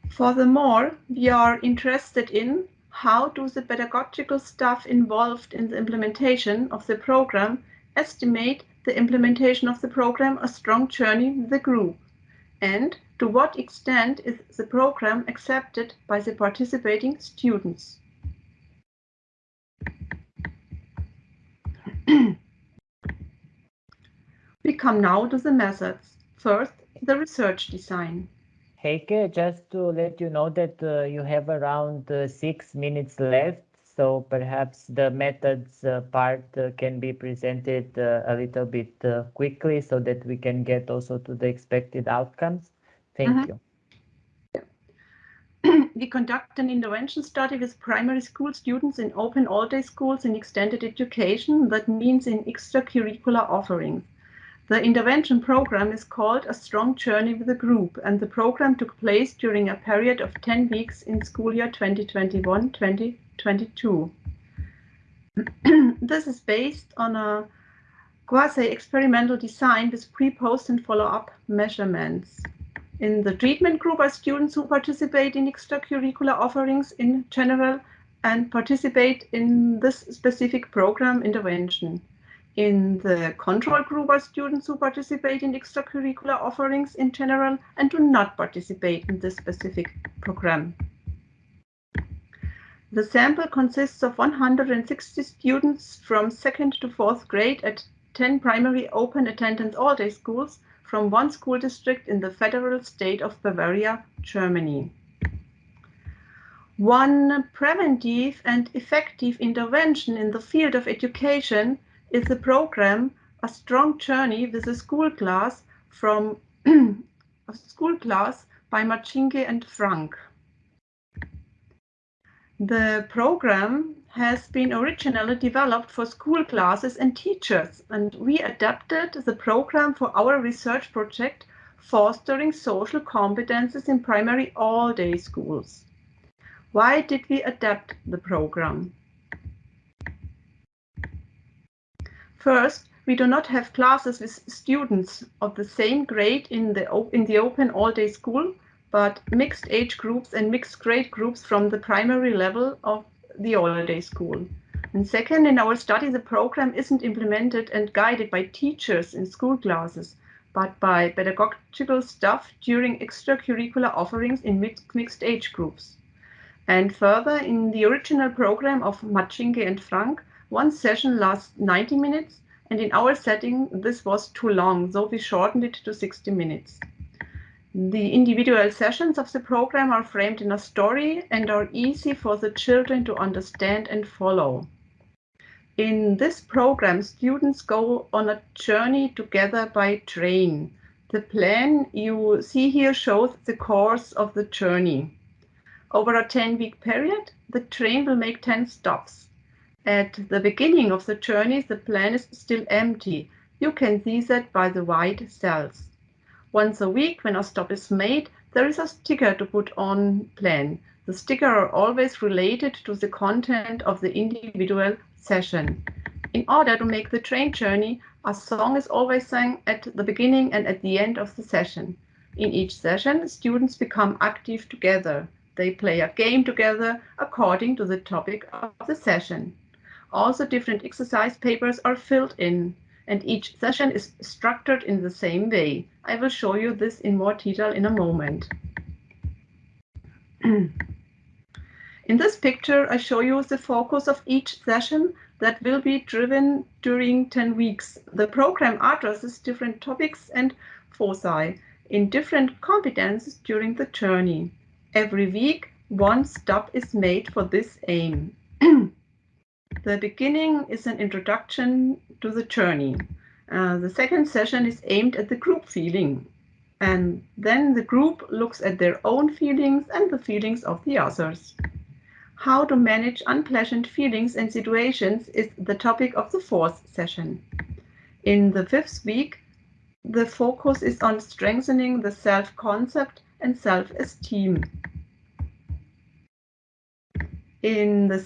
Furthermore, we are interested in how do the pedagogical staff involved in the implementation of the program estimate the implementation of the program a strong journey with the group? And to what extent is the program accepted by the participating students? we come now to the methods. First, the research design. Heike, just to let you know that uh, you have around uh, six minutes left, so perhaps the methods uh, part uh, can be presented uh, a little bit uh, quickly so that we can get also to the expected outcomes. Thank uh -huh. you. we conduct an intervention study with primary school students in open all-day schools in extended education, that means in extracurricular offerings. The intervention program is called A Strong Journey with a Group, and the program took place during a period of 10 weeks in school year 2021-2022. this is based on a quasi-experimental design with pre, post, and follow-up measurements. In the treatment group are students who participate in extracurricular offerings in general and participate in this specific program intervention. In the control group are students who participate in extracurricular offerings in general and do not participate in this specific program. The sample consists of 160 students from second to fourth grade at 10 primary open attendance all-day schools from one school district in the federal state of Bavaria, Germany. One preventive and effective intervention in the field of education is the program A Strong Journey with a School Class from a School Class by Marcinke and Frank. The program has been originally developed for school classes and teachers, and we adapted the program for our research project fostering social competences in primary all-day schools. Why did we adapt the program? First, we do not have classes with students of the same grade in the, in the open all-day school, but mixed age groups and mixed grade groups from the primary level of the all-day school. And second, in our study, the program isn't implemented and guided by teachers in school classes, but by pedagogical staff during extracurricular offerings in mixed age groups. And further, in the original program of Matschinke and Frank, one session lasts 90 minutes, and in our setting, this was too long, so we shortened it to 60 minutes. The individual sessions of the program are framed in a story and are easy for the children to understand and follow. In this program, students go on a journey together by train. The plan you see here shows the course of the journey. Over a 10-week period, the train will make 10 stops. At the beginning of the journey, the plan is still empty. You can see that by the white cells. Once a week, when a stop is made, there is a sticker to put on plan. The sticker are always related to the content of the individual session. In order to make the train journey, a song is always sung at the beginning and at the end of the session. In each session, students become active together. They play a game together according to the topic of the session. Also, different exercise papers are filled in, and each session is structured in the same way. I will show you this in more detail in a moment. in this picture, I show you the focus of each session that will be driven during 10 weeks. The program addresses different topics and foci in different competences during the journey. Every week, one stop is made for this aim. The beginning is an introduction to the journey. Uh, the second session is aimed at the group feeling. And then the group looks at their own feelings and the feelings of the others. How to manage unpleasant feelings and situations is the topic of the fourth session. In the fifth week, the focus is on strengthening the self-concept and self-esteem. In the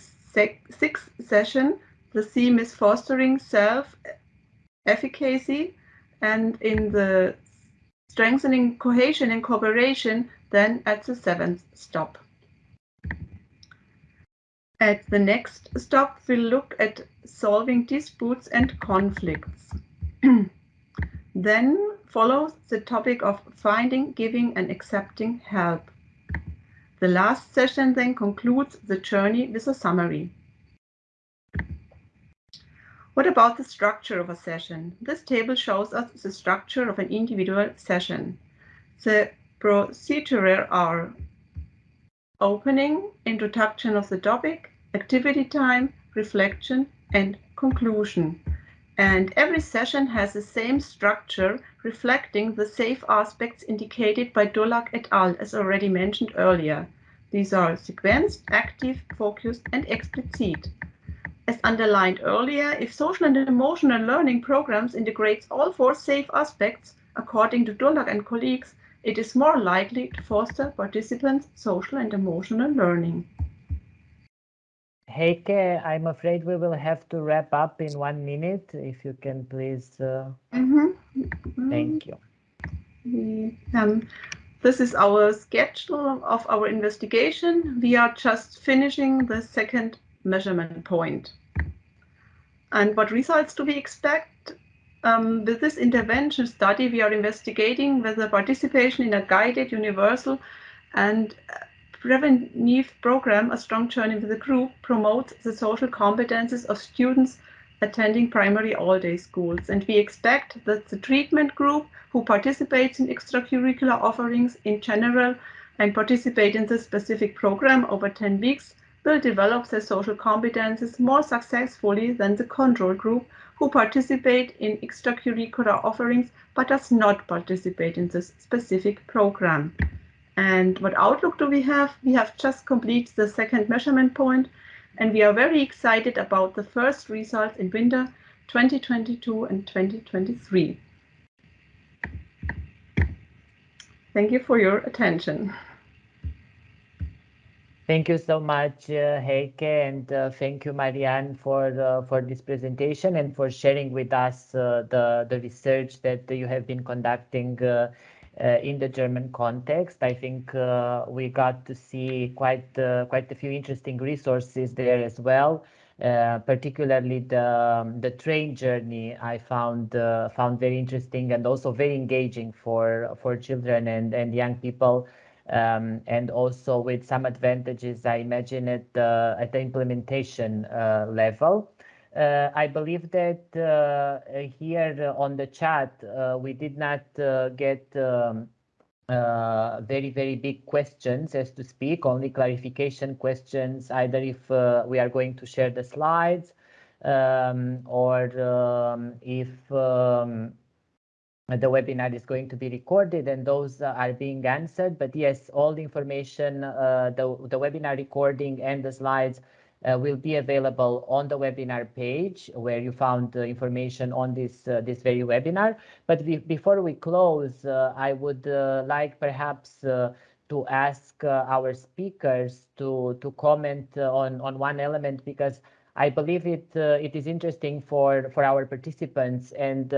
sixth session, the theme is fostering self-efficacy, and in the strengthening cohesion and cooperation, then at the seventh stop. At the next stop, we'll look at solving disputes and conflicts. then follows the topic of finding, giving and accepting help. The last session then concludes the journey with a summary. What about the structure of a session? This table shows us the structure of an individual session. The procedure are opening, introduction of the topic, activity time, reflection, and conclusion. And every session has the same structure reflecting the safe aspects indicated by Durlak et al. as already mentioned earlier. These are sequenced, active, focused, and explicit. As underlined earlier, if social and emotional learning programs integrates all four safe aspects, according to Durlak and colleagues, it is more likely to foster participants' social and emotional learning. Heike, I'm afraid we will have to wrap up in one minute. If you can please. Uh... Mm -hmm. Thank you. Um, this is our schedule of our investigation. We are just finishing the second measurement point. And what results do we expect? Um, with this intervention study, we are investigating whether participation in a guided, universal, and preventive program, A Strong Journey with the Group, promotes the social competences of students attending primary all-day schools. And we expect that the treatment group who participates in extracurricular offerings in general and participate in this specific program over 10 weeks will develop their social competences more successfully than the control group who participate in extracurricular offerings but does not participate in this specific program. And what outlook do we have? We have just completed the second measurement point, and we are very excited about the first results in winter 2022 and 2023. Thank you for your attention. Thank you so much, uh, Heike, and uh, thank you, Marianne, for for this presentation and for sharing with us uh, the the research that you have been conducting uh, in the German context. I think we got to see quite quite a few interesting resources there as well. particularly the um, the train journey, I found found very interesting and also very engaging for for children and and young people um, and also with some advantages, I imagine, at the, at the implementation uh, level. Uh, I believe that uh, here on the chat, uh, we did not uh, get um, uh, very, very big questions as to speak, only clarification questions, either if we are going to share the slides um, or um, if um, the webinar is going to be recorded and those uh, are being answered. But yes, all the information, uh, the, the webinar recording and the slides uh, will be available on the webinar page where you found information on this uh, this very webinar. But before we close, uh, I would uh, like perhaps to ask our speakers to to comment on on one element because I believe it it is interesting for for our participants and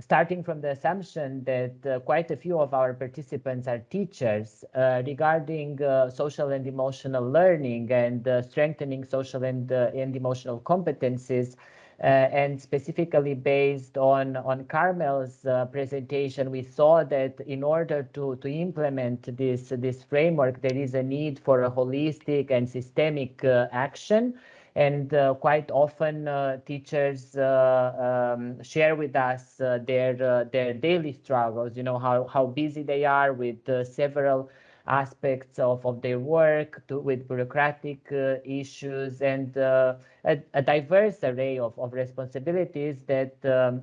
starting from the assumption that uh, quite a few of our participants are teachers uh, regarding uh, social and emotional learning and uh, strengthening social and, uh, and emotional competencies. Uh, and specifically based on, on Carmel's presentation, we saw that in order to, to implement this, this framework, there is a need for a holistic and systemic action and uh, quite often uh, teachers uh, um, share with us their their daily struggles you know how how busy they are with several aspects of, of their work to, with bureaucratic uh, issues and uh, a, a, diverse array of, of responsibilities that um,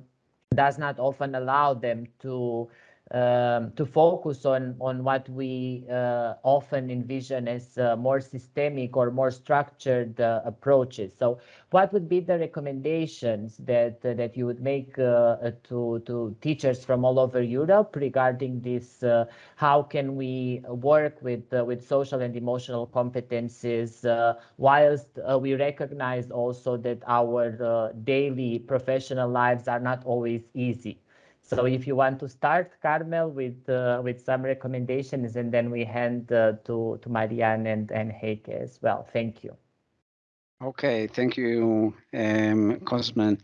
does not often allow them to um, to focus on on what we uh, often envision as uh, more systemic or more structured uh, approaches. So, what would be the recommendations that uh, that you would make uh, uh, to to teachers from all over Europe regarding this? how can we work with with social and emotional competencies whilst we recognize also that our daily professional lives are not always easy. So if you want to start, Carmel, with uh, with some recommendations, and then we hand uh, to to Marianne and and Heike as well. Thank you. Okay, thank you, um, Cosmin.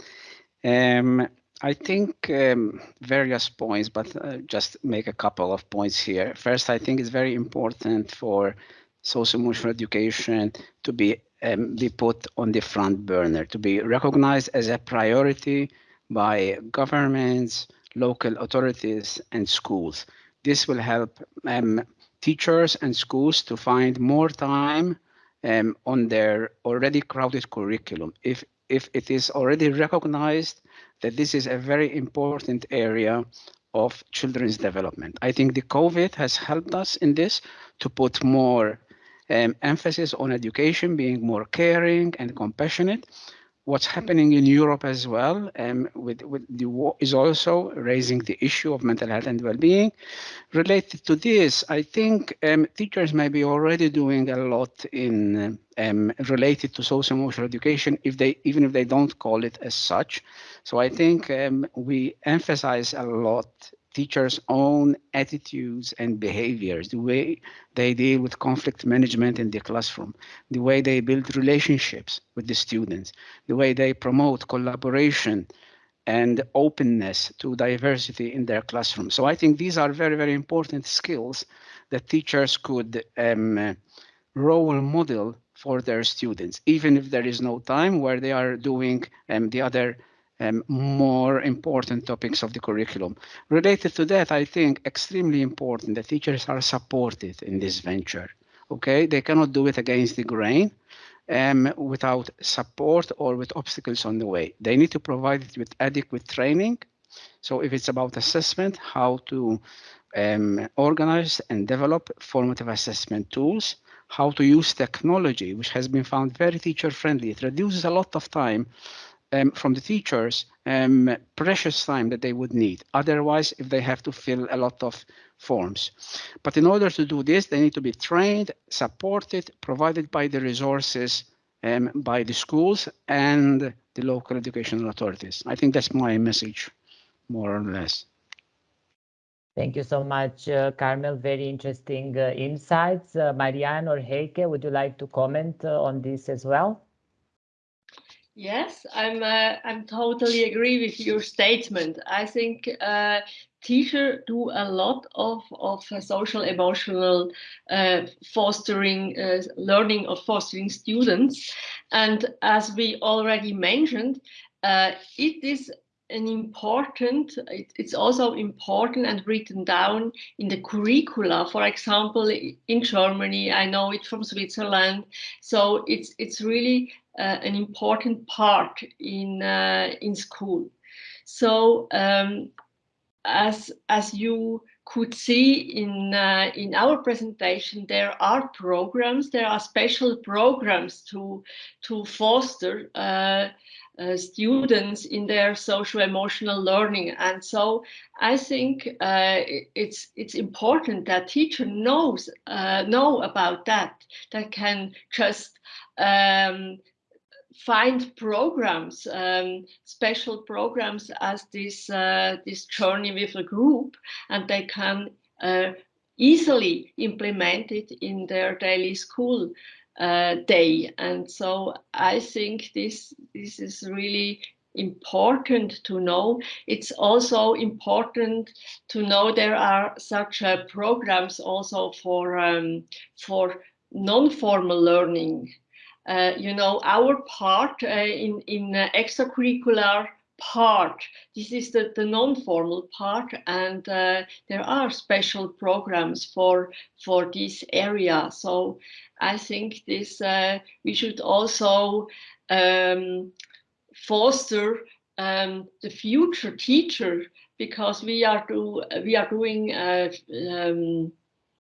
Um, I think um, various points, but uh, just make a couple of points here. First, I think it's very important for social emotional education to be um, be put on the front burner, to be recognized as a priority by governments, local authorities and schools. This will help um, teachers and schools to find more time um, on their already crowded curriculum. If, if it is already recognized that this is a very important area of children's development. I think the COVID has helped us in this to put more um, emphasis on education, being more caring and compassionate, what's happening in Europe as well um, with, with the war is also raising the issue of mental health and well-being. Related to this, I think um, teachers may be already doing a lot in um, related to social emotional education, if they even if they don't call it as such. So I think um, we emphasize a lot teachers' own attitudes and behaviors, the way they deal with conflict management in the classroom, the way they build relationships with the students, the way they promote collaboration and openness to diversity in their classroom. So I think these are very, very important skills that teachers could um, role model for their students, even if there is no time where they are doing um, the other um, more important topics of the curriculum. Related to that, I think extremely important that teachers are supported in this venture. Okay, they cannot do it against the grain um, without support or with obstacles on the way. They need to provide it with adequate training. So if it's about assessment, how to um, organize and develop formative assessment tools, how to use technology, which has been found very teacher friendly. It reduces a lot of time um, from the teachers um, precious time that they would need. Otherwise, if they have to fill a lot of forms. But in order to do this, they need to be trained, supported, provided by the resources um, by the schools and the local educational authorities. I think that's my message, more or less. Thank you so much, uh, Carmel. Very interesting uh, insights. Uh, Marianne or Heike, would you like to comment uh, on this as well? Yes, I'm. Uh, I'm totally agree with your statement. I think uh, teachers do a lot of of social emotional uh, fostering, learning of fostering students, and as we already mentioned, it is an important, it, it's also important and written down in the curricula. For example, in Germany, I know it from Switzerland. So it's, it's really uh, an important part in, uh, in school. So um, as, as you could see in, uh, in our presentation, there are programs, there are special programs to, to foster uh, students in their social emotional learning. And so i think uh, it's it's important that teacher knows uh, know about that that can just um, find programs um, special programs as this uh, this journey with a group and they can uh, easily implement it in their daily school uh, day. And so I think this, this is really important to know. It's also important to know there are such uh, programs also for, um, for non-formal learning. Uh, you know, our part uh, in, in uh, extracurricular part. This is the, the non-formal part and uh, there are special programs for, for this area. So I think this uh, we should also um, foster um, the future teacher because we are do we are doing uh, um,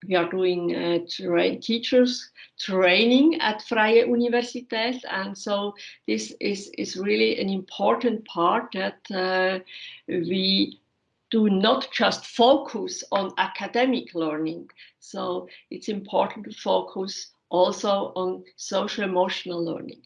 we are doing uh, tra teachers training at Freie Universität and so this is is really an important part that uh, we do not just focus on academic learning so it's important to focus also on social emotional learning.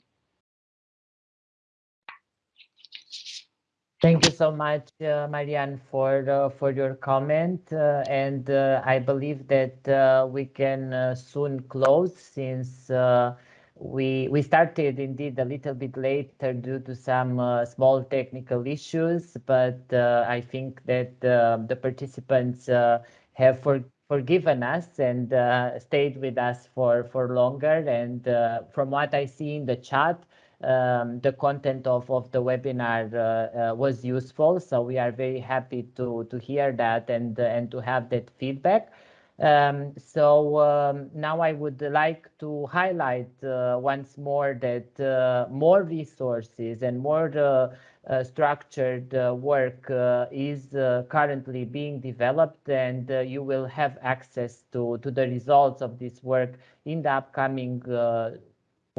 Thank you so much, uh, Marianne, for uh, for your comment. Uh, and uh, I believe that uh, we can uh, soon close since we we started indeed a little bit later due to some small technical issues. But I think that the participants have for forgiven us and stayed with us for, for longer. And from what I see in the chat, um, the content of, of the webinar uh, uh was useful. So we are very happy to, to hear that and, uh, and to have that feedback. Um, so um, now I would like to highlight uh, once more that uh, more resources and more uh, structured work is currently being developed and you will have access to, to the results of this work in the upcoming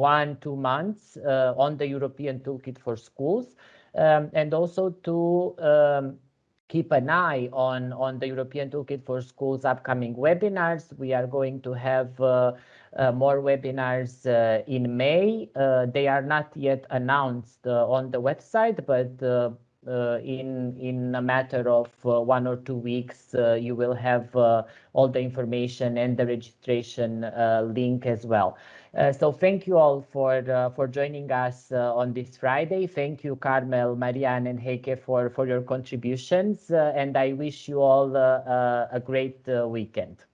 one, two months on the European Toolkit for Schools um, and also to um, keep an eye on, on the European Toolkit for Schools upcoming webinars. We are going to have uh, uh, more webinars uh, in May. Uh, they are not yet announced uh, on the website, but uh, in in a matter of one or two weeks, you will have all the information and the registration link as well. Uh, so thank you all for uh, for joining us uh, on this Friday. Thank you, Carmel, Marianne, and Heike for for your contributions, uh, and I wish you all uh, a great weekend.